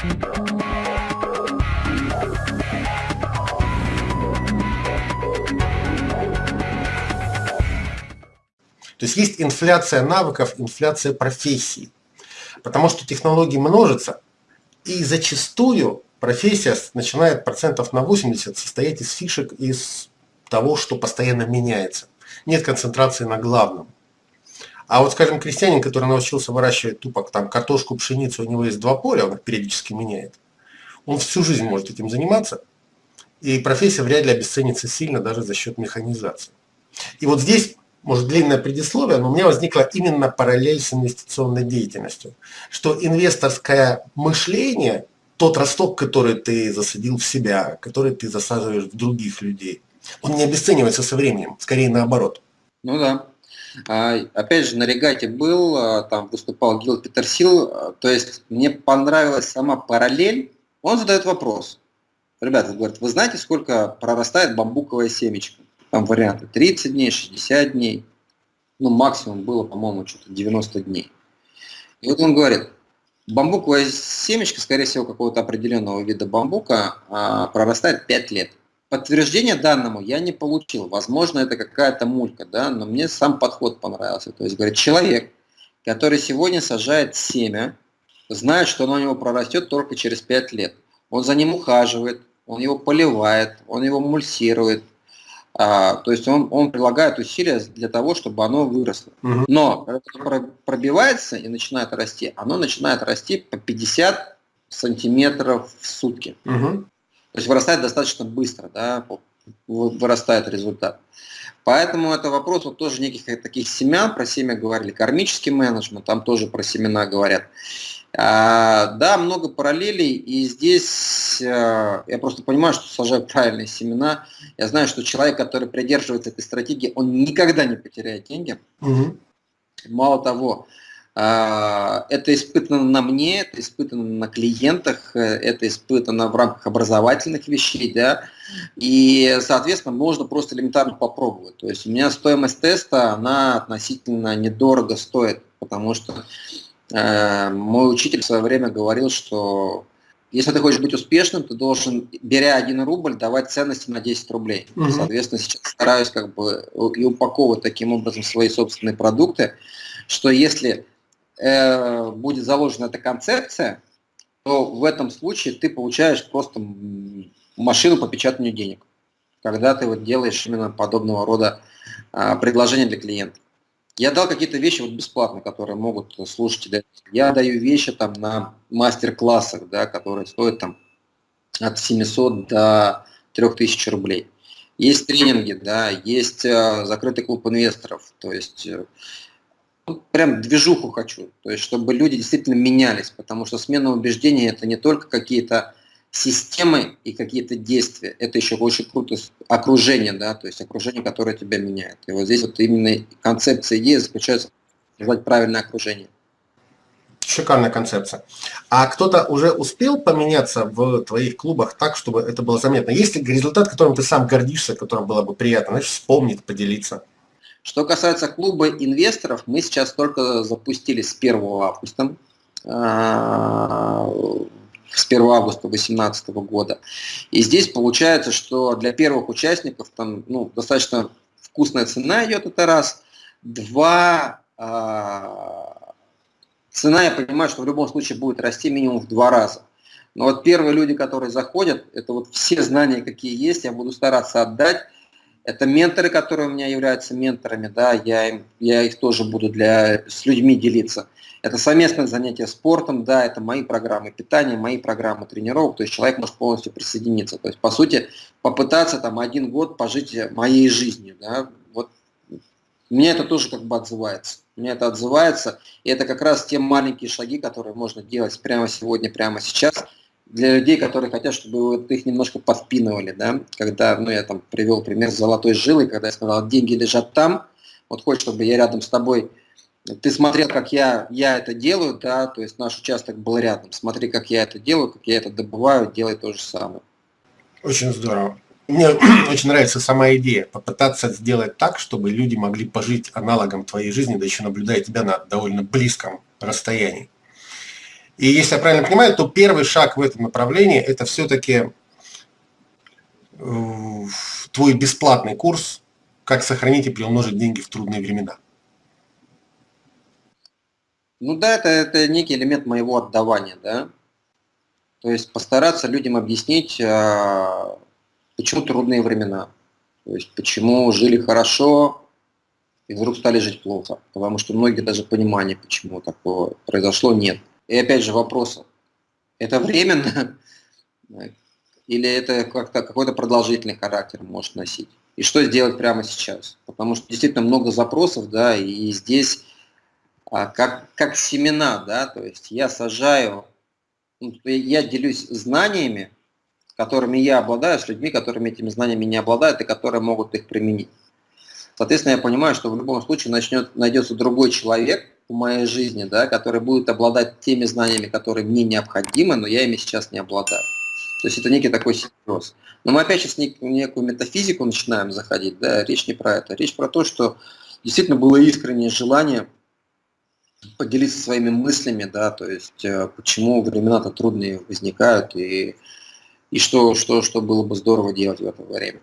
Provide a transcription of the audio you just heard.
То есть есть инфляция навыков, инфляция профессий. Потому что технологии множатся, и зачастую профессия начинает процентов на 80 состоять из фишек, из того, что постоянно меняется. Нет концентрации на главном. А вот, скажем, крестьянин, который научился выращивать тупо там, картошку, пшеницу, у него есть два поля, он их периодически меняет. Он всю жизнь может этим заниматься, и профессия вряд ли обесценится сильно даже за счет механизации. И вот здесь может, длинное предисловие, но у меня возникла именно параллель с инвестиционной деятельностью. Что инвесторское мышление, тот росток, который ты засадил в себя, который ты засаживаешь в других людей, он не обесценивается со временем, скорее наоборот. Ну да. А, опять же, на регате был, а, там выступал Гил Петерсил, то есть мне понравилась сама параллель. Он задает вопрос. Ребята, говорит, вы знаете, сколько прорастает бамбуковая семечко? Там варианты 30 дней, 60 дней. Ну, максимум было, по-моему, что-то 90 дней. И вот он говорит, бамбуковая семечко, скорее всего, какого-то определенного вида бамбука, а, прорастает 5 лет. Подтверждения данному я не получил. Возможно, это какая-то мулька, да, но мне сам подход понравился. То есть, говорит, человек, который сегодня сажает семя, знает, что оно у него прорастет только через 5 лет. Он за ним ухаживает, он его поливает, он его мульсирует, а, то есть он, он прилагает усилия для того, чтобы оно выросло. Угу. Но когда это пробивается и начинает расти, оно начинает расти по 50 сантиметров в сутки. Угу. То есть вырастает достаточно быстро, да, вырастает результат. Поэтому это вопрос вот тоже неких таких семян, про семя говорили, кармический менеджмент, там тоже про семена говорят. А, да, много параллелей, и здесь а, я просто понимаю, что сажаю правильные семена. Я знаю, что человек, который придерживается этой стратегии, он никогда не потеряет деньги. Угу. Мало того, это испытано на мне, это испытано на клиентах, это испытано в рамках образовательных вещей, да, и, соответственно, можно просто элементарно попробовать. То есть у меня стоимость теста, она относительно недорого стоит, потому что Э, мой учитель в свое время говорил, что если ты хочешь быть успешным, ты должен, беря один рубль, давать ценности на 10 рублей. Угу. Соответственно, сейчас стараюсь как бы и упаковывать таким образом свои собственные продукты, что если э, будет заложена эта концепция, то в этом случае ты получаешь просто машину по печатанию денег, когда ты вот делаешь именно подобного рода э, предложения для клиентов. Я дал какие-то вещи вот бесплатно, которые могут слушатели. Я даю вещи там на мастер-классах, да, которые стоят там от 700 до 3000 рублей. Есть тренинги, да, есть э, закрытый клуб инвесторов, то есть э, прям движуху хочу, то есть чтобы люди действительно менялись, потому что смена убеждений это не только какие-то системы и какие-то действия. Это еще очень круто окружение, да, то есть окружение, которое тебя меняет. И вот здесь вот именно концепция идеи заключается в создать правильное окружение. Шикарная концепция. А кто-то уже успел поменяться в твоих клубах так, чтобы это было заметно? Есть ли результат, которым ты сам гордишься, которым было бы приятно, знаешь, вспомнить, поделиться? Что касается клуба инвесторов, мы сейчас только запустили с 1 августа а, с 1 августа 2018 года. И здесь получается, что для первых участников там ну, достаточно вкусная цена идет, это раз. Два, э, цена, я понимаю, что в любом случае будет расти минимум в два раза. Но вот первые люди, которые заходят, это вот все знания, какие есть, я буду стараться отдать. Это менторы, которые у меня являются менторами, да, я, им, я их тоже буду для, с людьми делиться. Это совместное занятие спортом, да, это мои программы питания, мои программы тренировок, то есть человек может полностью присоединиться. То есть, по сути, попытаться там один год пожить моей жизнью, да, вот мне это тоже как бы отзывается. Мне это отзывается, и это как раз те маленькие шаги, которые можно делать прямо сегодня, прямо сейчас, для людей, которые хотят, чтобы вот их немножко подпинывали, да, когда, ну, я там привел пример с золотой жилой, когда я сказал, деньги лежат там, вот хочешь, чтобы я рядом с тобой ты смотрел, как я, я это делаю, да, то есть наш участок был рядом. Смотри, как я это делаю, как я это добываю, делай то же самое. Очень здорово. Мне очень нравится сама идея, попытаться сделать так, чтобы люди могли пожить аналогом твоей жизни, да еще наблюдая тебя на довольно близком расстоянии. И если я правильно понимаю, то первый шаг в этом направлении – это все-таки э, твой бесплатный курс «Как сохранить и приумножить деньги в трудные времена». Ну да, это, это некий элемент моего отдавания, да. То есть постараться людям объяснить, а, почему трудные времена. То есть почему жили хорошо и вдруг стали жить плохо. Потому что многие даже понимания, почему такое произошло, нет. И опять же вопрос, это временно или это как-то какой-то продолжительный характер может носить? И что сделать прямо сейчас? Потому что действительно много запросов, да, и здесь а, как, как семена, да, то есть я сажаю, ну, я делюсь знаниями, которыми я обладаю, с людьми, которыми этими знаниями не обладают и которые могут их применить. Соответственно, я понимаю, что в любом случае начнет, найдется другой человек, в моей жизни, да, который будет обладать теми знаниями, которые мне необходимы, но я ими сейчас не обладаю. То есть это некий такой симбиоз. Но мы опять сейчас в некую метафизику начинаем заходить, да, речь не про это. Речь про то, что действительно было искреннее желание поделиться своими мыслями, да, то есть э, почему времена-то трудные возникают и, и что, что, что было бы здорово делать в это время.